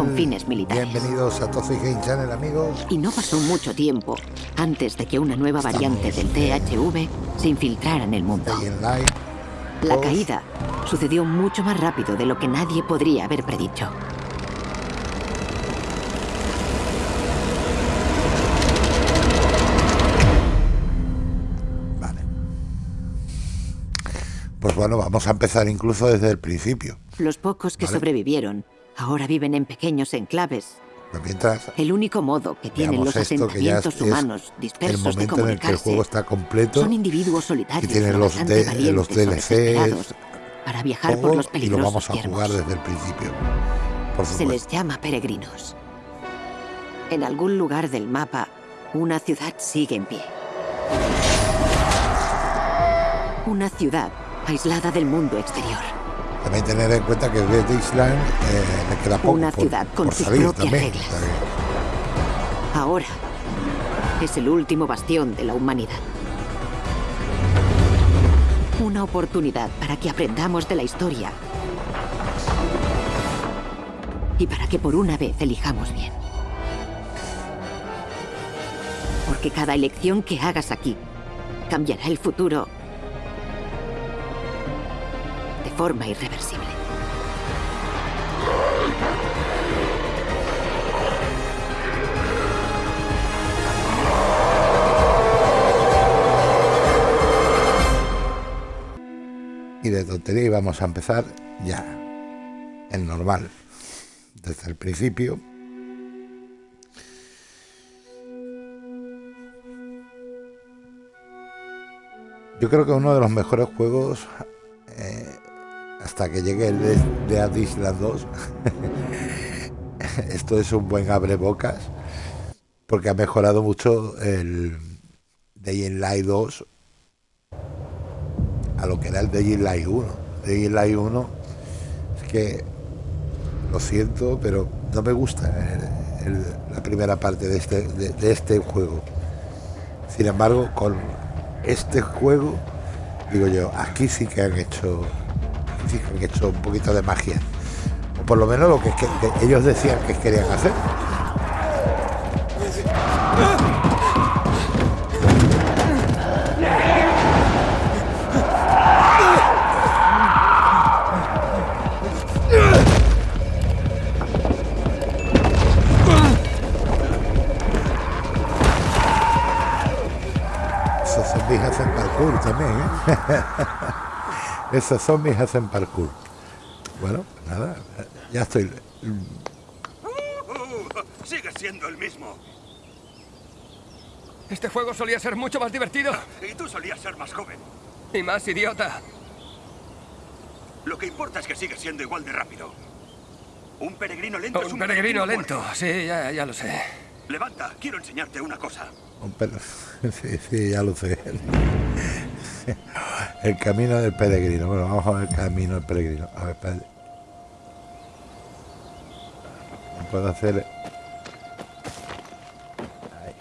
con fines militares. Bienvenidos a Toxic Game Channel, amigos. Y no pasó mucho tiempo antes de que una nueva variante del THV se infiltrara en el mundo. La caída sucedió mucho más rápido de lo que nadie podría haber predicho. Vale. Pues bueno, vamos a empezar incluso desde el principio. Los pocos que sobrevivieron ahora viven en pequeños enclaves mientras el único modo que tienen los asentamientos humanos dispersos el momento en el que el juego está completo son individuos solitarios y tienen los, de, los DLCs para viajar por los peligrosos y lo vamos a jugar desde el principio. Se les llama peregrinos. En algún lugar del mapa, una ciudad sigue en pie. Una ciudad aislada del mundo exterior. También tener en cuenta que desde Island eh, le queda poco Una ciudad con sus propias reglas. Ahora es el último bastión de la humanidad. Una oportunidad para que aprendamos de la historia. Y para que por una vez elijamos bien. Porque cada elección que hagas aquí cambiará el futuro forma irreversible. Y de tontería vamos a empezar ya, en normal, desde el principio. Yo creo que uno de los mejores juegos eh, que llegue el de, Island 2. Esto es un buen abre bocas porque ha mejorado mucho el Day in Light 2 a lo que era el Day in Light 1. Day in Light 1 es que lo siento, pero no me gusta la primera parte de este, de este juego. Sin embargo, con este juego, digo yo, aquí sí que han hecho que hecho un poquito de magia. O por lo menos lo que, ellos decían que querían hacer. Esos zombies hacen parkour también, ¿eh? Esos zombies hacen parkour. Bueno, pues nada, ya estoy... sigue siendo el mismo. Este juego solía ser mucho más divertido. Y tú solías ser más joven. Y más idiota. Lo que importa es que sigue siendo igual de rápido. Un peregrino lento un es un peregrino, lento. Sí, ya, ya lo sé. Levanta, quiero enseñarte una cosa. Un Sí, sí, ya lo sé. El camino del peregrino. Bueno, vamos a ver el camino del peregrino. A ver, espérate. No puedo hacer... Ahí.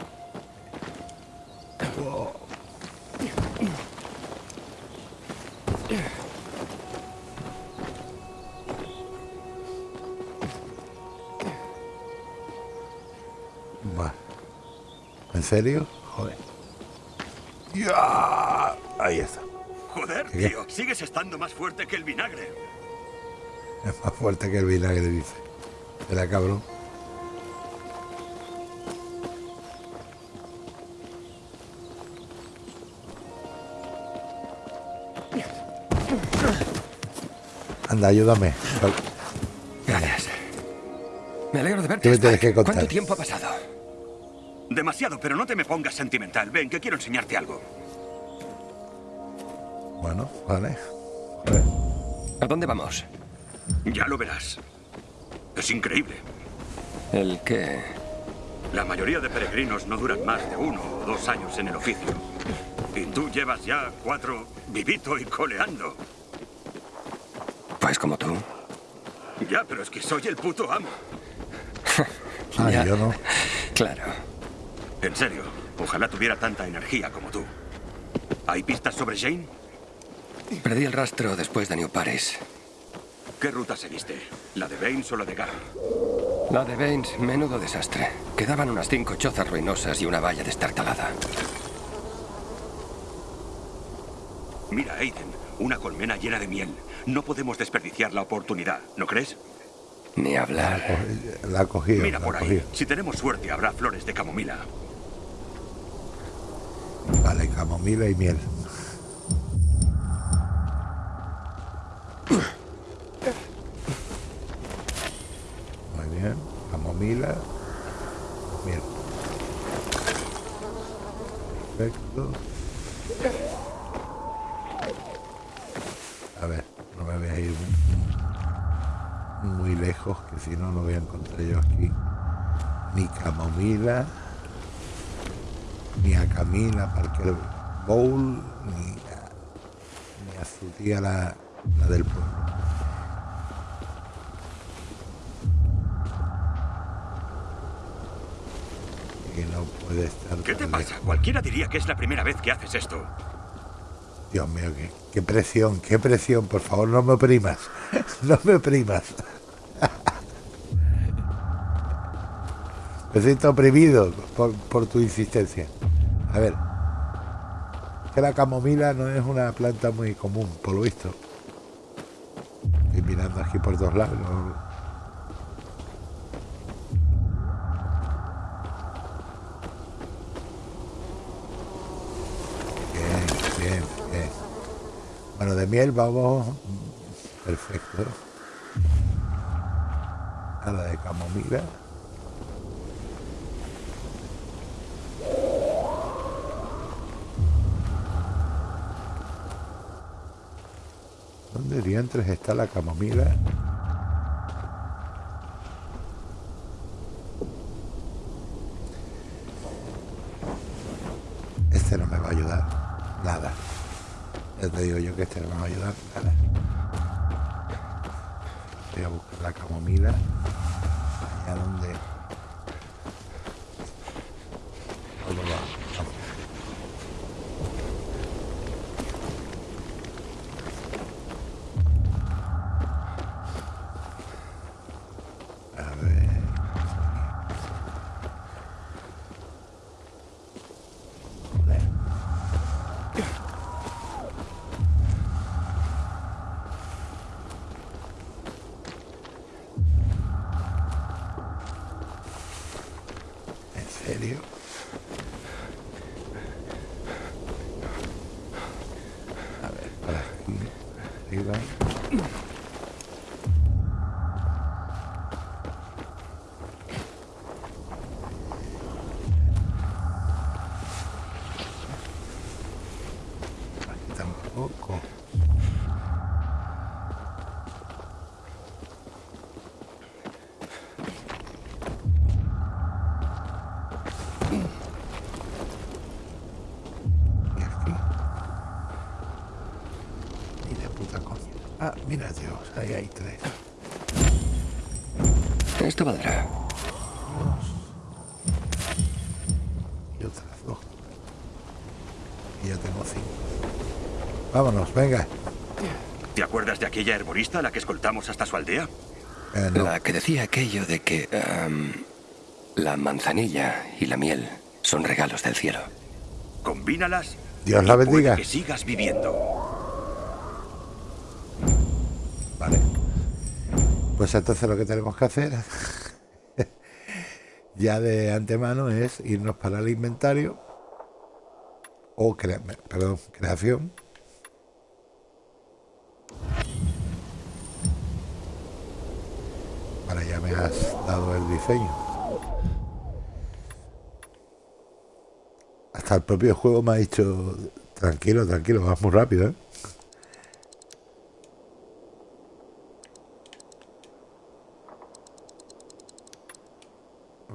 ¿En serio? Joder. ¡Ya! Ahí está. Tío, sigues estando más fuerte que el vinagre. Es más fuerte que el vinagre, dice. Era cabrón. Anda, ayúdame. Gracias. Me alegro de verte. ¿Qué me tienes que contar? ¿Cuánto tiempo ha pasado? Demasiado, pero no te me pongas sentimental. Ven, que quiero enseñarte algo. Bueno, vale. A, dónde vamos? Ya lo verás. Es increíble. ¿El qué? La mayoría de peregrinos no duran más de uno o dos años en el oficio. Y tú llevas ya cuatro vivito y coleando. Pues como tú. Ya, pero es que soy el puto amo. ah, yo no. Claro. En serio, ojalá tuviera tanta energía como tú. ¿Hay pistas sobre Jane? Perdí el rastro después de New Paris. ¿Qué ruta seguiste? ¿La de Baines o la de Gar? La de Baines, menudo desastre. Quedaban unas cinco chozas ruinosas y una valla destartalada. Mira, Aiden, una colmena llena de miel. No podemos desperdiciar la oportunidad, ¿no crees? Ni hablar. La cogido. Mira la por ahí. Si tenemos suerte, habrá flores de camomila. Vale, camomila y miel. Muy bien, camomila, miel. Perfecto. A ver, no me voy a ir muy, lejos, que si no, no voy a encontrar yo aquí ni camomila ni a Camila Parker Bowl, ni a, ni a su tía la del pueblo. Que no puede estar. ¿Qué te pasa? lejos. Cualquiera diría que es la primera vez que haces esto. Dios mío, qué, qué presión, qué presión, por favor, no me oprimas. No me oprimas. Me siento oprimido por, por tu insistencia. A ver. Que la camomila no es una planta muy común, por lo visto. Mirando aquí por todos lados. Bien, bien, bien. Bueno, de miel vamos. Perfecto. A la de camomila. ¿Dónde diantres está la camomila? Este no me va a ayudar. Nada. Te digo yo que este no me va a ayudar. Nada. Voy a buscar la camomila. Allá donde... Todo va. Vamos. A ver. Joder. ¿En serio? A ver, por aquí, arriba. Aquí tampoco. Y aquí. Ni de puta coña. Ah, mira Dios, ahí hay tres. Esto valdrá. Y otras dos. Y ya tengo cinco. Vámonos, venga. ¿Te acuerdas de aquella herborista a la que escoltamos hasta su aldea? Eh, no. La que decía aquello de que la manzanilla y la miel son regalos del cielo. Combínalas. Dios la bendiga. Que sigas viviendo. Pues entonces lo que tenemos que hacer ya de antemano es irnos para el inventario o creación. Vale, ya me has dado el diseño. Hasta el propio juego me ha dicho tranquilo, tranquilo, vas muy rápido, ¿eh?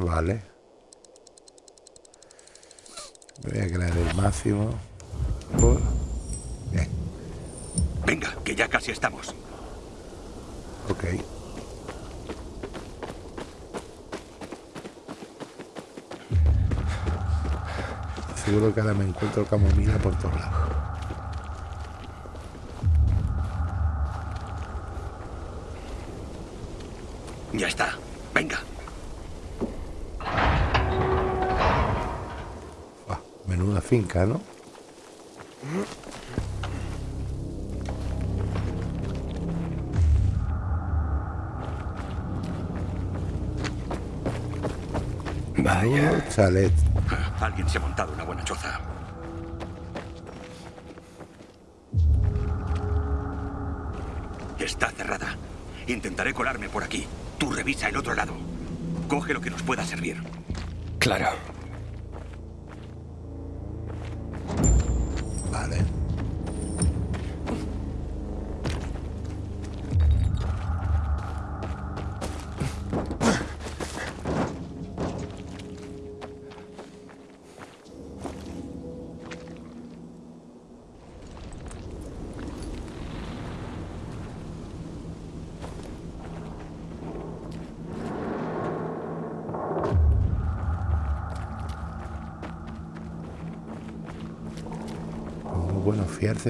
Vale. Voy a crear el máximo. Por... Bien, Venga, que ya casi estamos. ok. Seguro que ahora me encuentro camomila por todos lados. Ya está. Finca, ¿no? Vaya. chalet. Alguien se ha montado una buena choza. Está cerrada. Intentaré colarme por aquí. Tú revisa el otro lado. Coge lo que nos pueda servir. Claro.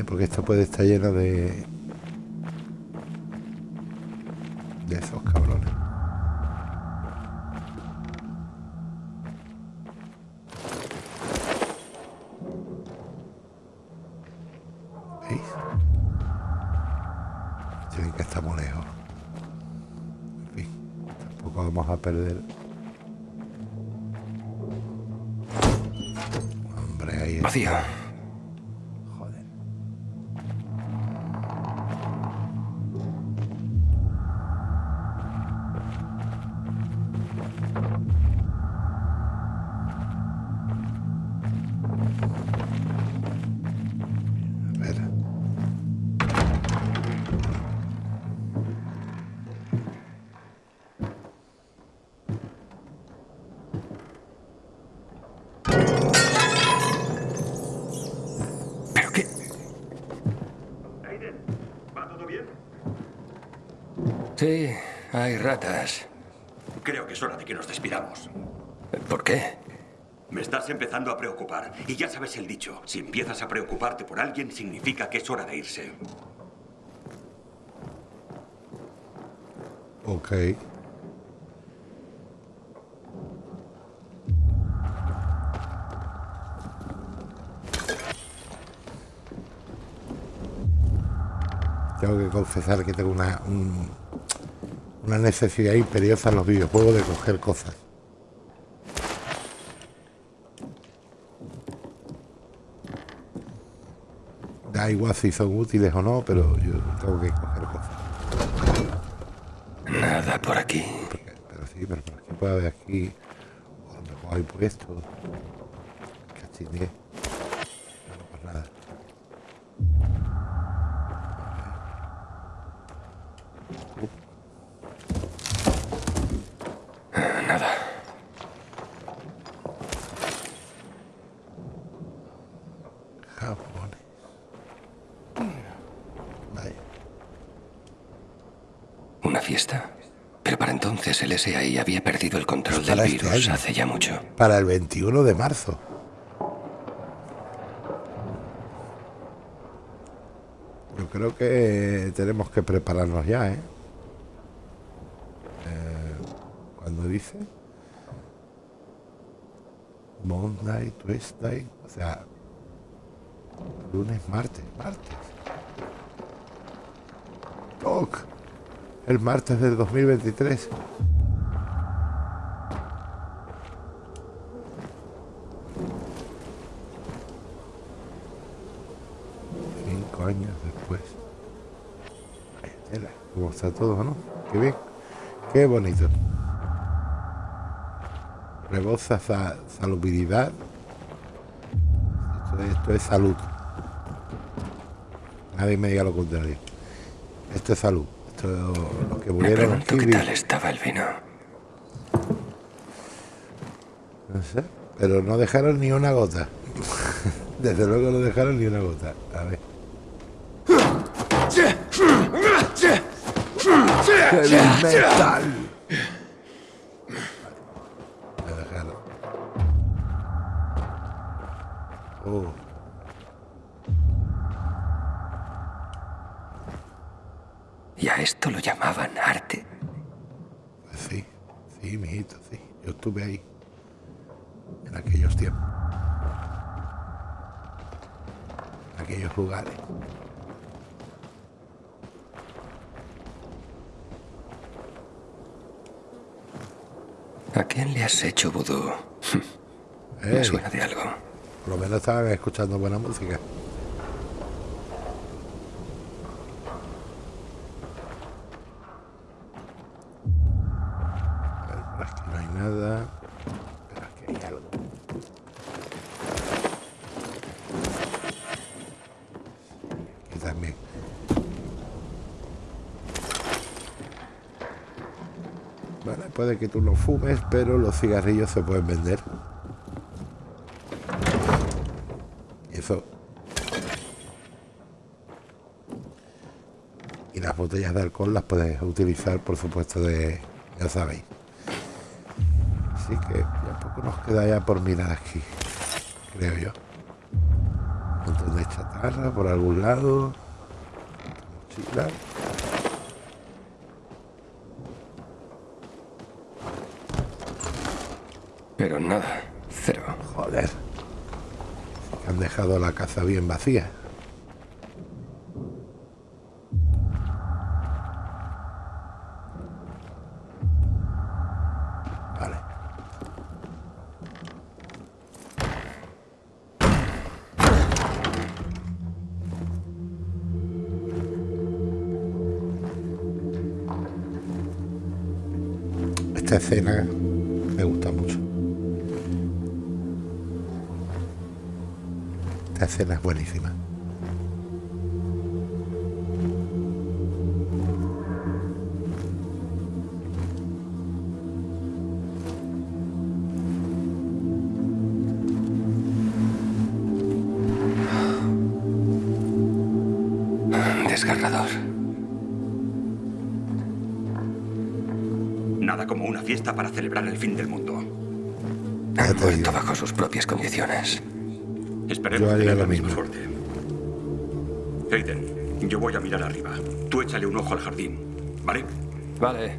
Porque esto puede estar lleno de de esos cabrones ¿Veis? Tienen que estar muy lejos en fin tampoco vamos a perder hombre ahí Vacío. Joder. Sí, hay ratas. Creo que es hora de que nos despidamos. ¿Por qué? Me estás empezando a preocupar. Y ya sabes el dicho. Si empiezas a preocuparte por alguien, significa que es hora de irse. Ok. Tengo que confesar que tengo una, un- una necesidad imperiosa en los videojuegos de coger cosas. Da igual si son útiles o no, pero yo tengo que coger cosas. Nada por aquí. Porque- pero sí, pero por aquí puede haber aquí. O a lo mejor hay puesto. Cachiné. No, pues. Nada. Japones. Vaya. ¿Una fiesta? Pero para el SAI había perdido el control del Para este virus hace ya mucho. Para el 21 de marzo. Yo creo que tenemos que prepararnos ya, ¿eh? Eh, cuando dice Monday, Tuesday, o sea, lunes, martes, martes. Toc, el martes del 2023. Cinco años después. Cómo está todo, ¿no? Qué bien. Qué bonito. Reboza sa- salubridad. Esto es, esto es salud. Nadie me diga lo contrario. Esto es salud. Esto los que Me murieron aquí. qué tal estaba el vino. No sé, pero no dejaron ni una gota. Desde luego no dejaron ni una gota. ¡Heavy metal! Oh, Y a esto lo llamaban arte. pues sí, sí, mijito, sí. Yo estuve ahí. En aquellos tiempos. aquellos lugares. ¿A quién le has hecho vudú? Me suena de algo. Por lo menos estaban escuchando buena música. Que tú lo fumes, pero los cigarrillos se pueden vender. Eso. Y las botellas de alcohol las puedes utilizar, por supuesto, de. Ya sabéis. Así que ya poco nos queda ya por mirar aquí. Creo yo. Un montón de chatarra por algún lado. Mochila. Pero nada, cero. Joder. Han dejado la caza bien vacía. Esta escena Esta escena es buenísima. Desgarrador. Nada como una fiesta para celebrar el fin del mundo. Han muerto bajo sus propias condiciones. Esperemos yo haría la misma suerte. Aiden, yo voy a mirar arriba. Tú échale un ojo al jardín, ¿vale? Vale.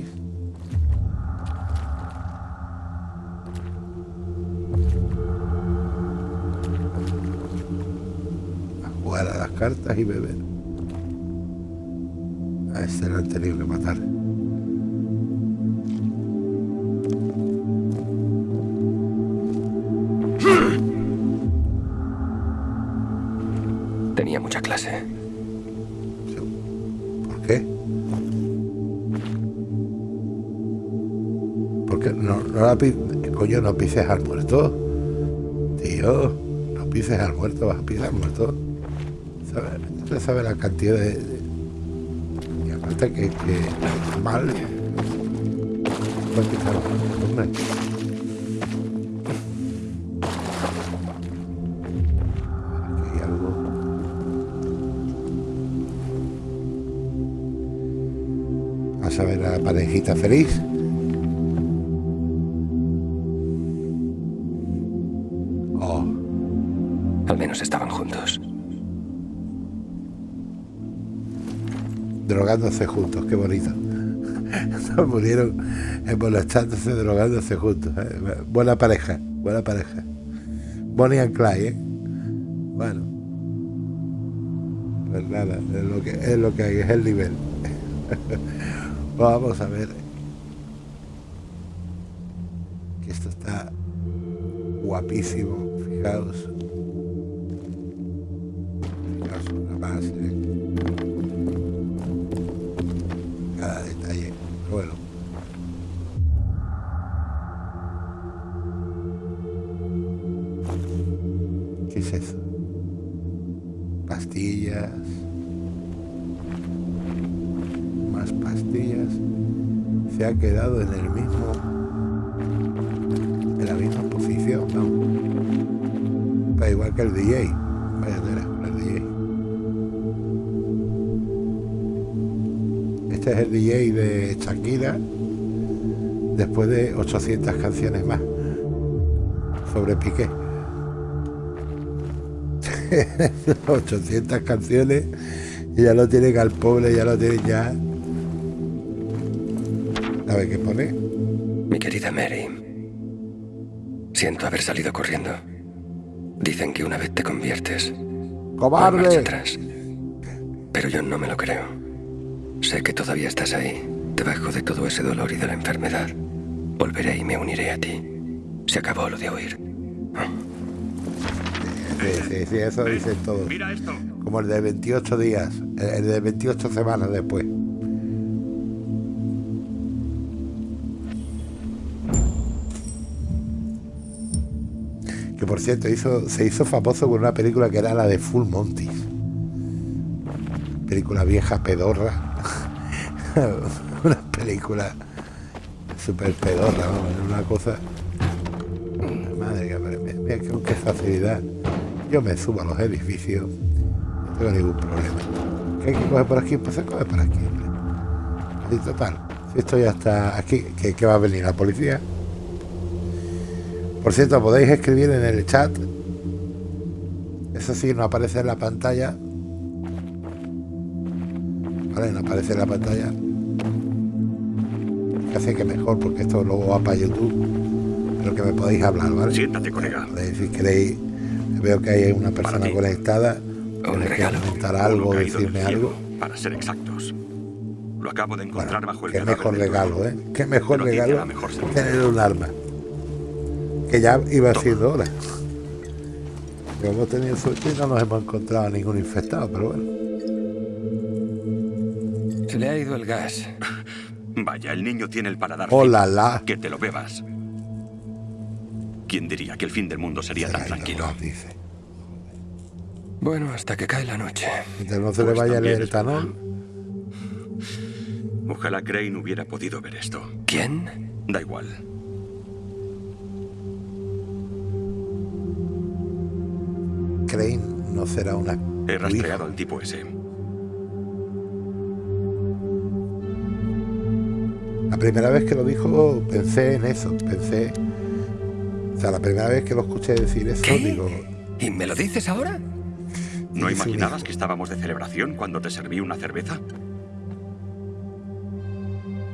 y beber. A este lo han tenido que matar. ¿Por qué? Porque no, no la coño, no pises al muerto. Tío, no pises al muerto, vas a pisar al muerto. ¿Sabes? sabe la cantidad de, Y aparte que, que mal. Muerto, hombre. a ver a la parejita feliz. Drogándose juntos, qué bonito. Se murieron molestándose, drogándose juntos. ¿eh? Buena pareja, buena pareja. Bonnie and Clyde, ¿eh? Bueno. Pues nada, es lo que, es lo que hay, es el nivel. Vamos a ver. Que esto está Guapísimo. Fijaos 200 canciones más sobre Piqué. 800 canciones y ya lo tienen al pobre, ya lo tienen ya. A ver qué pone. Mi querida Mary, siento haber salido corriendo. Dicen que una vez te conviertes. ¡Cobarde! Atrás. Pero yo no me lo creo. Sé que todavía estás ahí, debajo de todo ese dolor y de la enfermedad. Volveré y me uniré a ti. Se acabó lo de oír. Sí, sí, sí, eso dicen todos. Como el de 28 días, el de 28 semanas después. Que por cierto, hizo, se hizo famoso con una película que era la de Full Monty. Película vieja pedorra. una película súper pedorra, una cosa. Madre mira con qué facilidad. Yo me subo a los edificios, no tengo ningún problema. ¿Qué hay que coger por aquí? Pues se coge por aquí. Total, si esto ya está aquí, ¿qué, va a venir? ¿La policía? Por cierto, podéis escribir en el chat. Eso sí, no aparece en la pantalla. Vale, no aparece en la pantalla. Hace que mejor, porque esto luego va para YouTube. Pero que me podéis hablar, ¿vale? Siéntate, colega. Si queréis Veo que hay una persona conectada. Regalo. comentar algo, decirme algo. Para ser exactos. Lo acabo de encontrar bajo el Qué mejor regalo, ¿eh? Qué mejor regalo tener un arma. Que ya iba siendo hora. hemos tenido suerte y no nos hemos encontrado a ningún infectado, pero bueno. Se le ha ido el gas. Vaya, el niño tiene el paladar. Hola, la. Que te lo bebas. ¿Quién diría que el fin del mundo sería tan tranquilo? dice. Bueno, hasta que cae la noche. Mientras no se le pues vaya el etanol. Ojalá Crane hubiera podido ver esto. ¿Quién? Da igual. Crane no será una... He rastreado al tipo ese. Primera vez que lo dijo pensé en eso, pensé o sea, la primera vez que lo escuché decir eso, digo... ¿Y me lo dices ahora? ¿No imaginabas que estábamos de celebración cuando te serví una cerveza?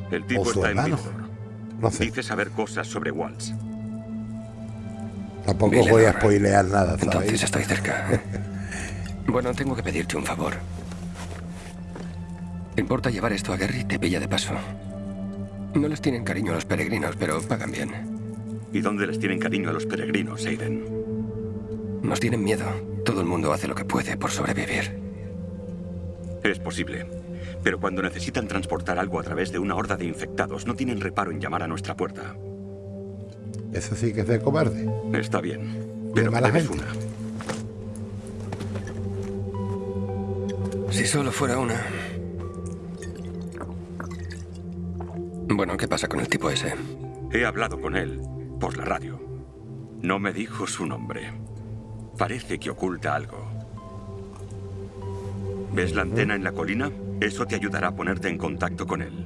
El tipo está en No sé. Dice saber cosas sobre Waltz. Tampoco voy a spoilear nada, ¿sabes? Entonces estoy cerca. bueno, tengo que pedirte un favor. ¿Te importa llevar esto a Gary? Te pilla de paso. No les tienen cariño a los peregrinos, pero pagan bien. ¿Y dónde les tienen cariño a los peregrinos, Aiden? Nos tienen miedo. Todo el mundo hace lo que puede por sobrevivir. Es posible. Pero cuando necesitan transportar algo a través de una horda de infectados, no tienen reparo en llamar a nuestra puerta. Eso sí que es de cobarde. Está bien. Pero mala gente. una. Si solo fuera una. Bueno, ¿qué pasa con el tipo ese? He hablado con él por la radio. No me dijo su nombre. Parece que oculta algo. ¿Ves la antena en la colina? Eso te ayudará a ponerte en contacto con él.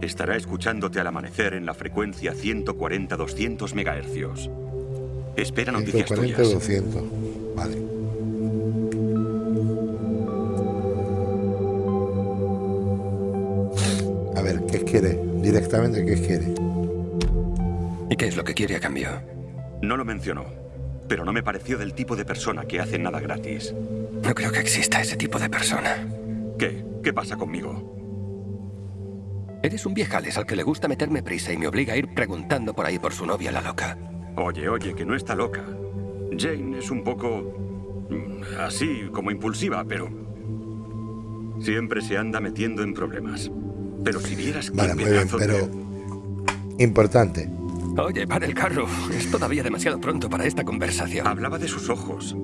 Estará escuchándote al amanecer en la frecuencia 140-200 MHz. Espera noticias 140, tuyas. 200. Vale. A ver, ¿qué quiere? Directamente, ¿qué quiere? ¿Y qué es lo que quiere a cambio? No lo mencionó, pero no me pareció del tipo de persona que hace nada gratis. No creo que exista ese tipo de persona. ¿Qué? ¿Qué pasa conmigo? Eres un viejales al que le gusta meterme prisa y me obliga a ir preguntando por ahí por su novia la loca. Oye, oye, que no está loca. Jane es un poco... mm, así, como impulsiva, pero... Siempre se anda metiendo en problemas. Pero si vieras qué Vale, muy bien, pedazo de- pero importante. Oye, para el carro. Es todavía demasiado pronto para esta conversación. Hablaba de sus ojos.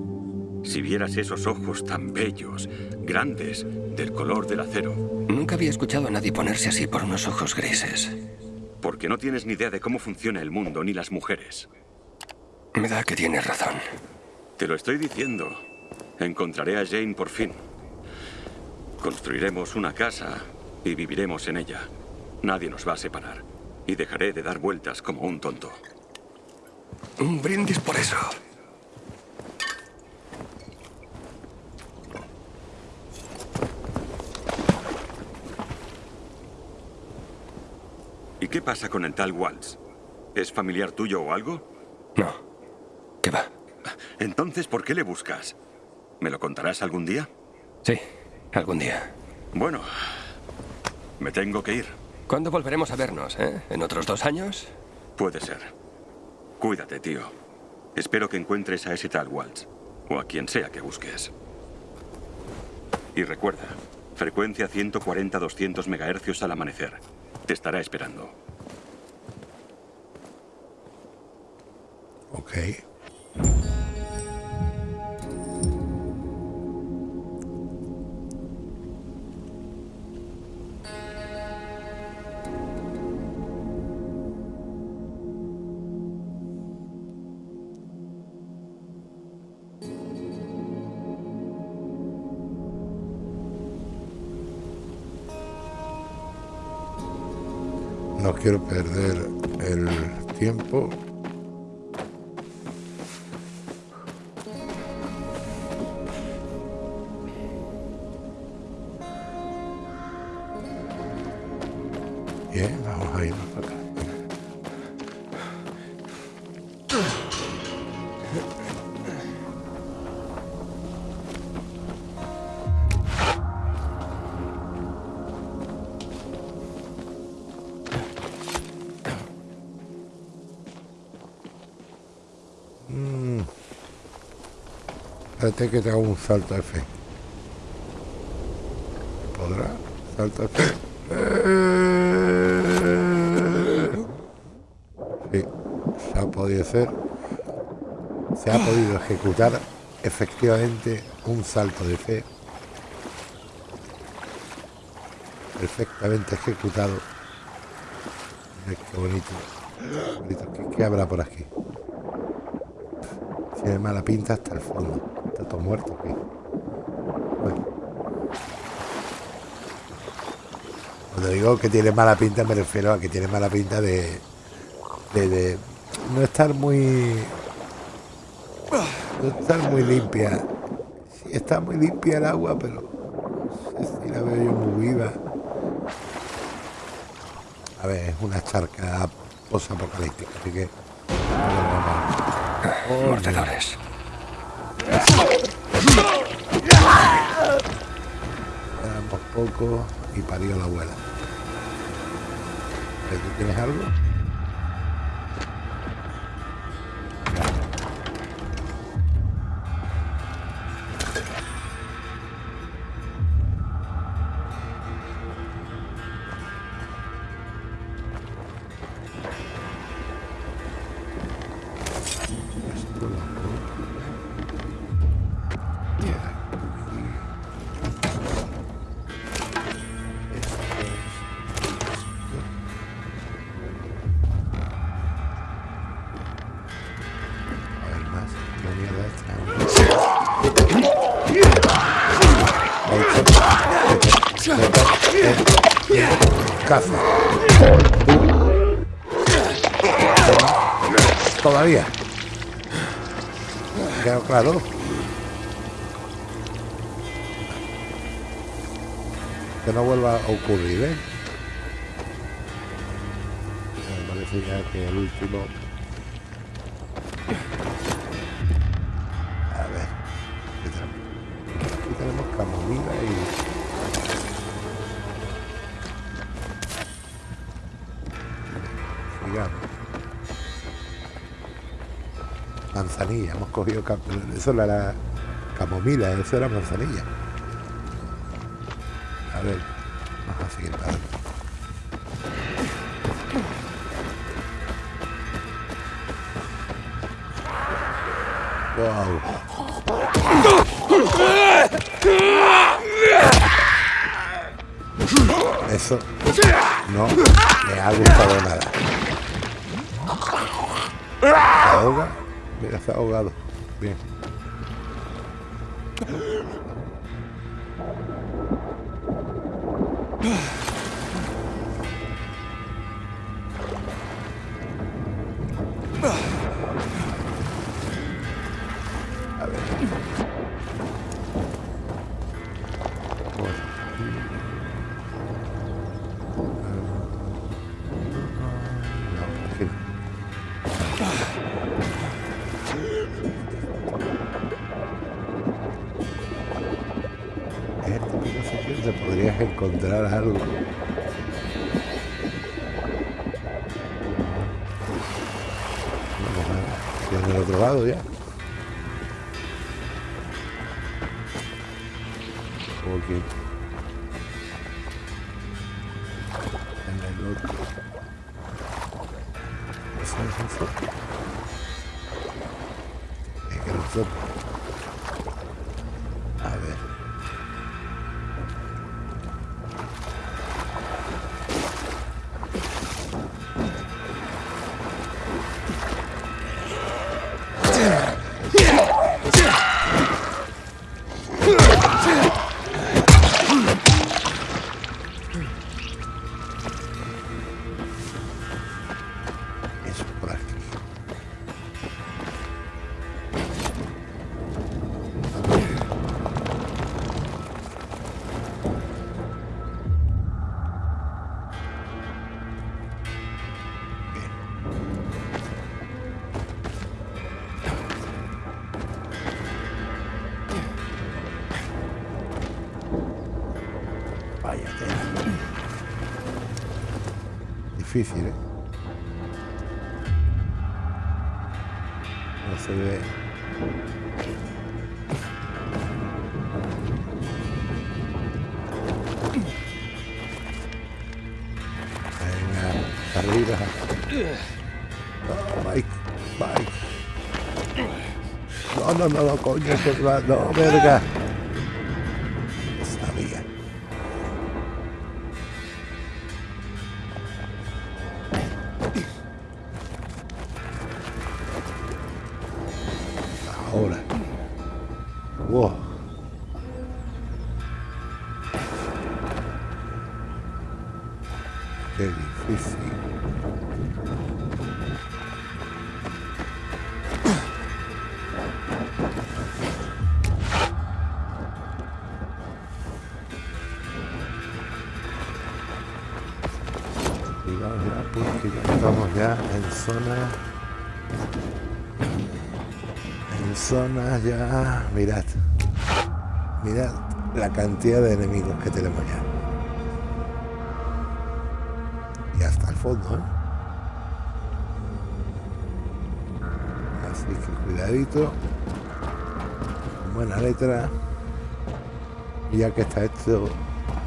Si vieras esos ojos tan bellos, grandes, del color del acero. Nunca había escuchado a nadie ponerse así por unos ojos grises. Porque no tienes ni idea de cómo funciona el mundo ni las mujeres. Me da que tienes razón. Te lo estoy diciendo. Encontraré a Jane por fin. Construiremos una casa y viviremos en ella. Nadie nos va a separar. Y dejaré de dar vueltas como un tonto. Un brindis por eso. ¿Y qué pasa con el tal Waltz? ¿Es familiar tuyo o algo? No. ¿Qué va? Entonces, ¿por qué le buscas? ¿Me lo contarás algún día? Sí, algún día. Bueno, me tengo que ir. ¿Cuándo volveremos a vernos, eh? ¿En otros dos años? Puede ser. Cuídate, tío. Espero que encuentres a ese tal Waltz. O a quien sea que busques. Y recuerda, frecuencia 140-200 MHz al amanecer. Te estará esperando. Ok. Quiero perder el tiempo. Espérate que te hago un salto de fe. ¿Podrá? Salto fe. Sí, se ha podido hacer. Se ha podido ejecutar efectivamente un salto de fe. Perfectamente ejecutado. Mira qué bonito. bonito. ¿Qué, qué habrá por aquí? Tiene mala pinta hasta el fondo. Muerto. Cuando digo que tiene mala pinta me refiero a que tiene mala pinta de, de, no estar muy no estar muy limpia. Sí, está muy limpia el agua, pero no si la veo yo muy viva. A ver, es una charca post-apocalíptica, así que Mordedores. Y parió la abuela. ¿Pero ¿Tú tienes algo? Todavía. Quedó claro. Que no vuelva a ocurrir, ¿eh? Me parece ya que el último. Cogido... Eso era la camomila, eso era manzanilla. A ver, Mira, ha ahogado. Bien. Difícil, ¿eh? No se ve. Venga, arriba. No, Mike, Mike. No, no, no, no, coño, no, verga. De enemigos que tenemos ya y hasta el fondo ¿eh? así que cuidadito buena letra y ya que está esto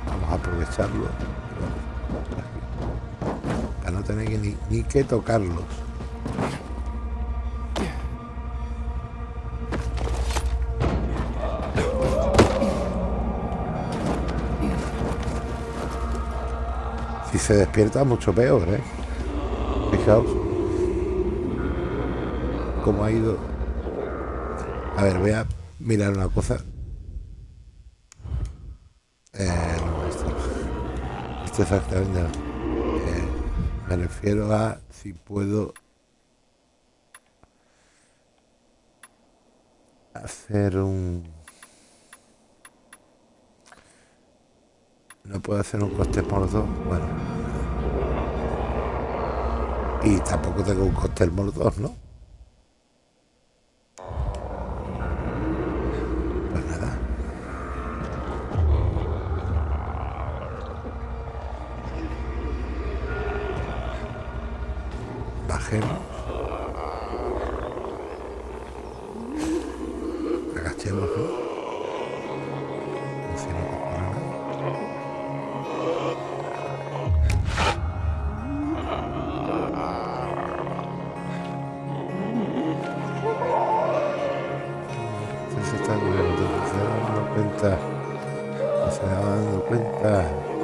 vamos a aprovecharlo tener que ni, ni que tocarlos. Se despierta mucho peor, ¿eh? Fijaos cómo ha ido. A ver, voy a mirar una cosa. Eh, no, esto, esto exactamente me refiero a si puedo hacer un... No puedo hacer un coste por dos. Bueno. Y tampoco tengo un por dos, ¿no? Saya 哎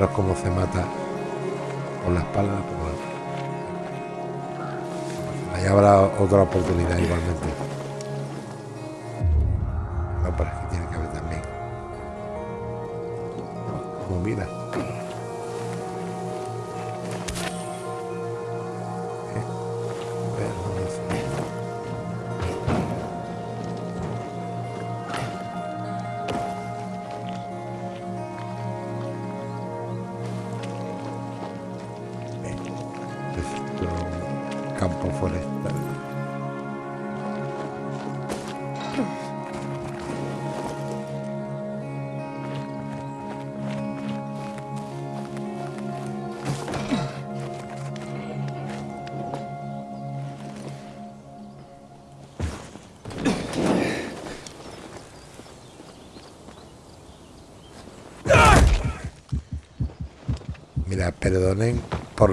Enseñaros cómo se mata con la espalda. Ahí habrá otra oportunidad igualmente.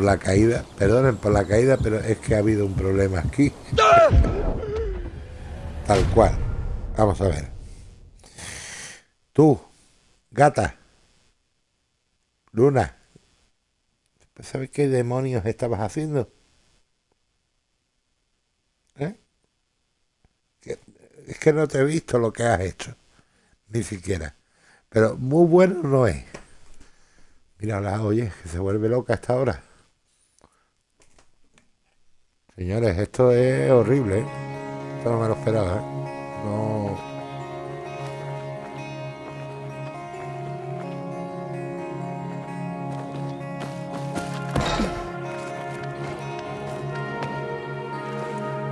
La caída, perdonen por la caída, pero es que ha habido un problema aquí. Tal cual. Vamos a ver. Tú, gata. Luna. ¿Sabes qué demonios estabas haciendo? ¿Eh? Es que no te he visto lo que has hecho. Ni siquiera. Pero muy bueno no es. Mírala, oye, que se vuelve loca esta hora. Señores, esto es horrible, ¿eh? Esto no me lo esperaba, ¿eh? No...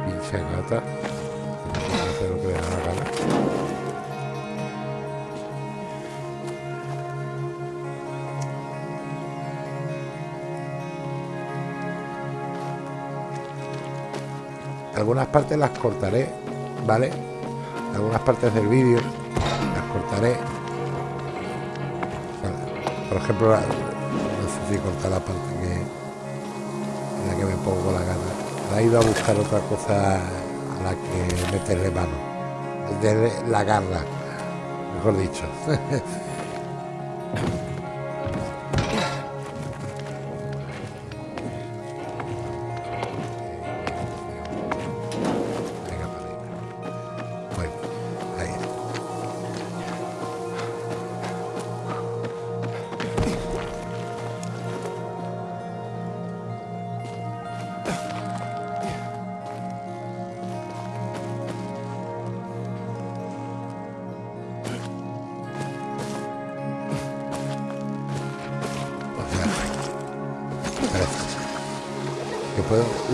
Pinche gata. Algunas partes las cortaré, ¿vale? Algunas partes del vídeo las cortaré. Por ejemplo, no sé si cortar la parte que en la que me pongo la gana. La he ido a buscar otra cosa a la que meterle mano. De la garra, mejor dicho.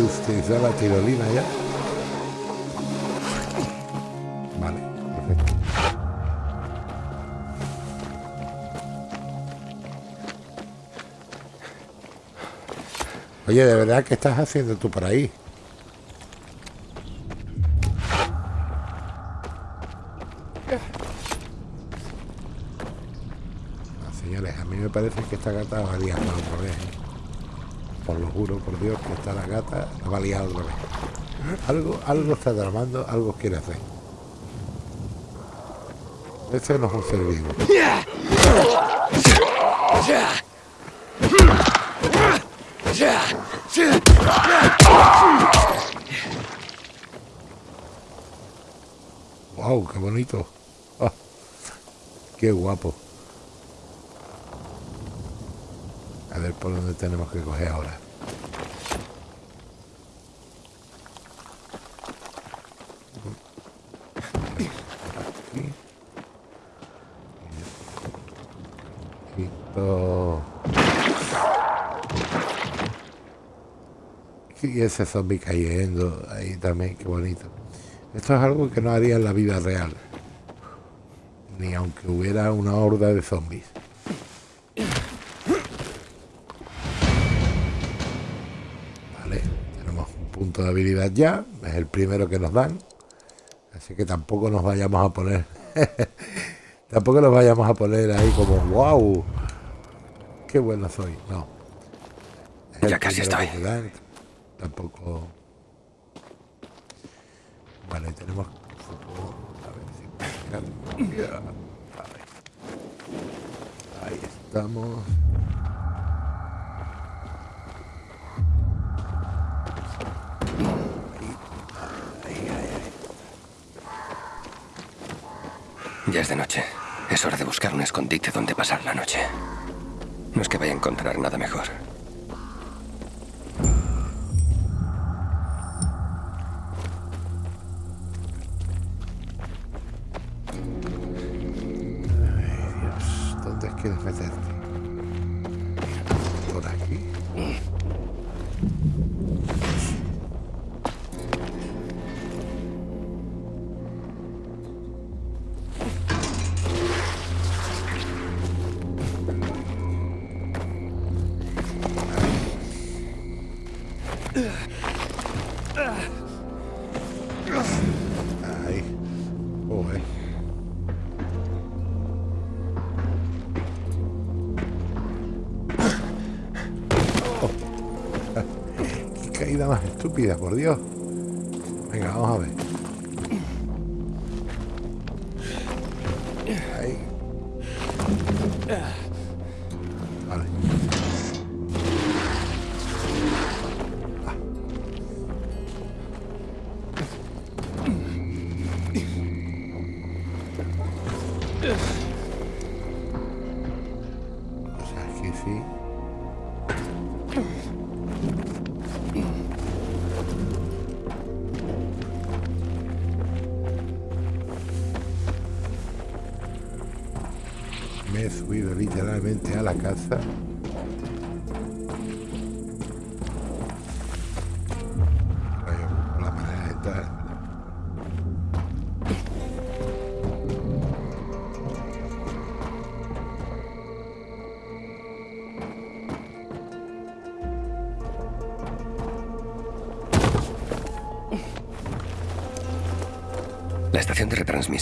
la tirolina ya. Vale, perfecto. Oye, ¿de verdad qué estás haciendo tú por ahí? señores, a mí me parece que esta gata va a liar otra vez. Por lo juro, por Dios, que está la gata, la va a liar otra vez. Algo, algo está tramando, algo quiere hacer. Este no es un ser vivo. Wow, qué bonito. Ah, qué guapo. A ver por dónde tenemos que coger ahora. Y ese zombie cayendo ahí también, qué bonito. Esto es algo que no haría en la vida real. Ni aunque hubiera una horda de zombies. De habilidad ya, es el primero que nos dan, así que tampoco nos vayamos a poner, tampoco nos vayamos a poner ahí como, wow, qué bueno soy, no. Ya casi estoy. Tampoco... Vale, tenemos... A ver si... Ahí estamos. Ya es de noche. Es hora de buscar un escondite donde pasar la noche. No es que vaya a encontrar nada mejor. Estúpida, por Dios. Venga, vamos a ver.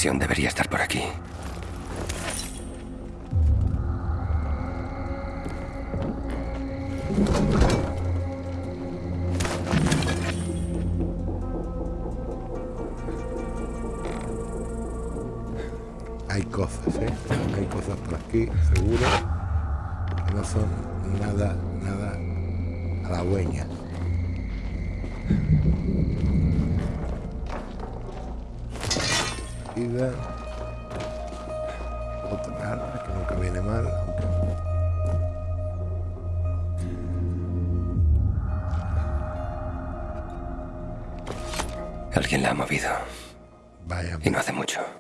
Debería estar por aquí. Hay cosas, ¿eh? Hay cosas por aquí, seguro, que no son nada, nada halagüeñas. Vida. Otra arma que nunca viene mal, Alguien la ha movido. Vaya. Y no hace mucho.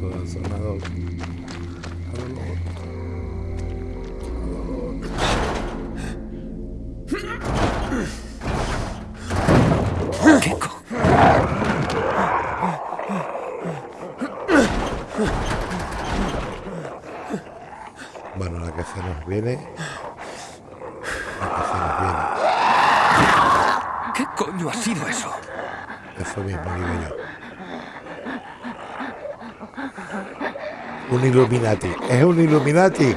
Oh, eso ha Un Illuminati. Es un Illuminati.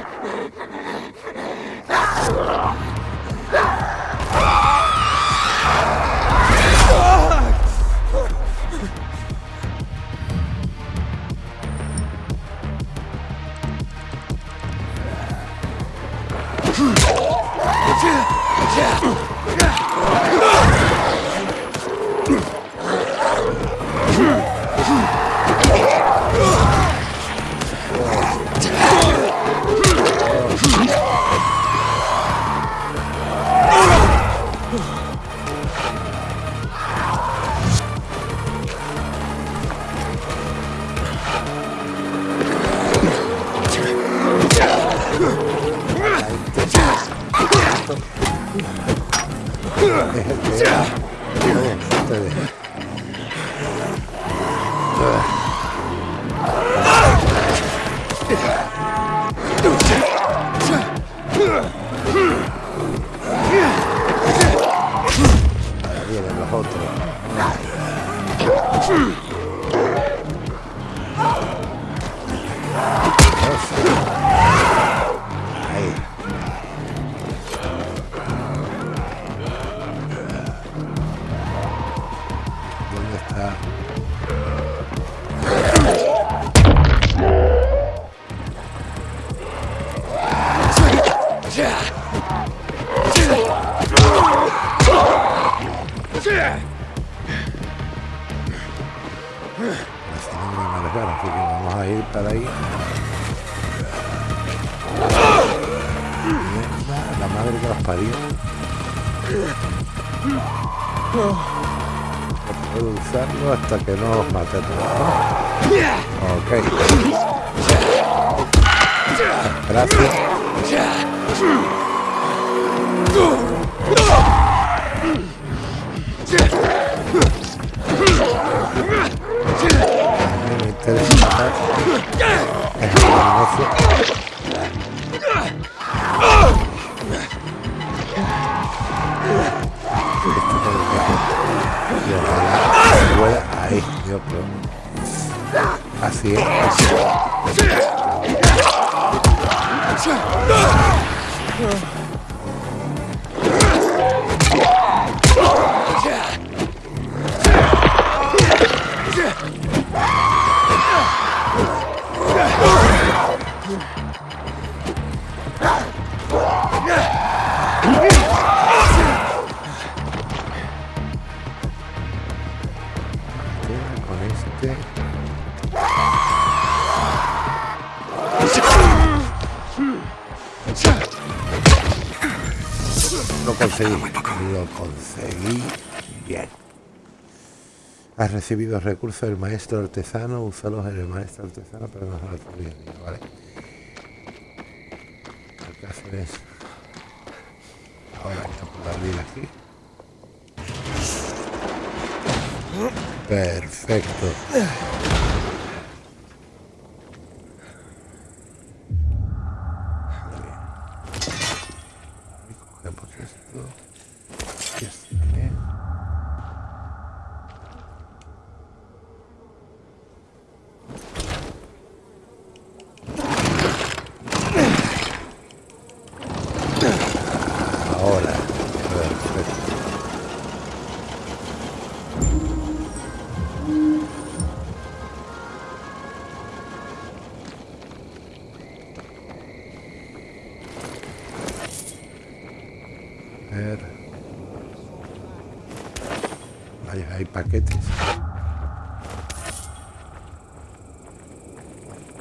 vienen los otros. hasta que no los maten. Has recibido recursos del maestro artesano, úsalos en el maestro artesano, pero no la tuya, ¿vale? El caso es... Ahora hay que abrir aquí. Perfecto.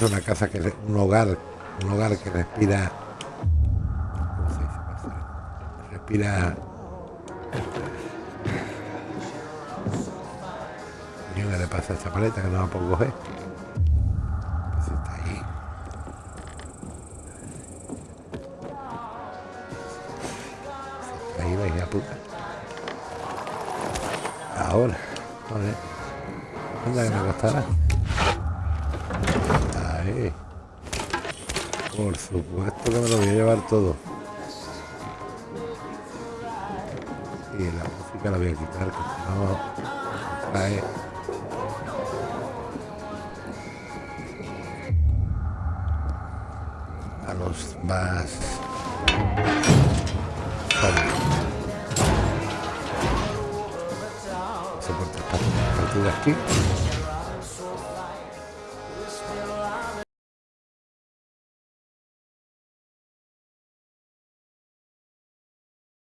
Es una casa que un hogar, un hogar que respira. ¿Cómo se dice? Respira. ¿Qué le pasa a esta paleta que no la puedo coger? todo. Y la música la voy a quitar, que no. A los más... Soporta estas partituras aquí.